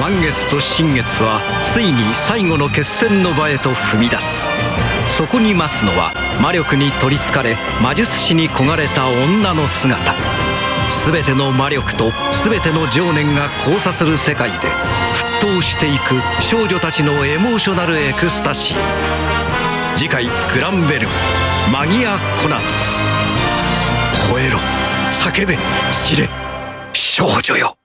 満月と新月はついに最後の決戦の場へと踏み出す。そこに待つのは魔力に取りつかれ魔術師に焦がれた女の姿。全ての魔力と全ての情念が交差する世界で沸騰していく少女たちのエモーショナルエクスタシー。次回「グランベルマギア・コナトス」吠えろ叫べ知れ少女よ。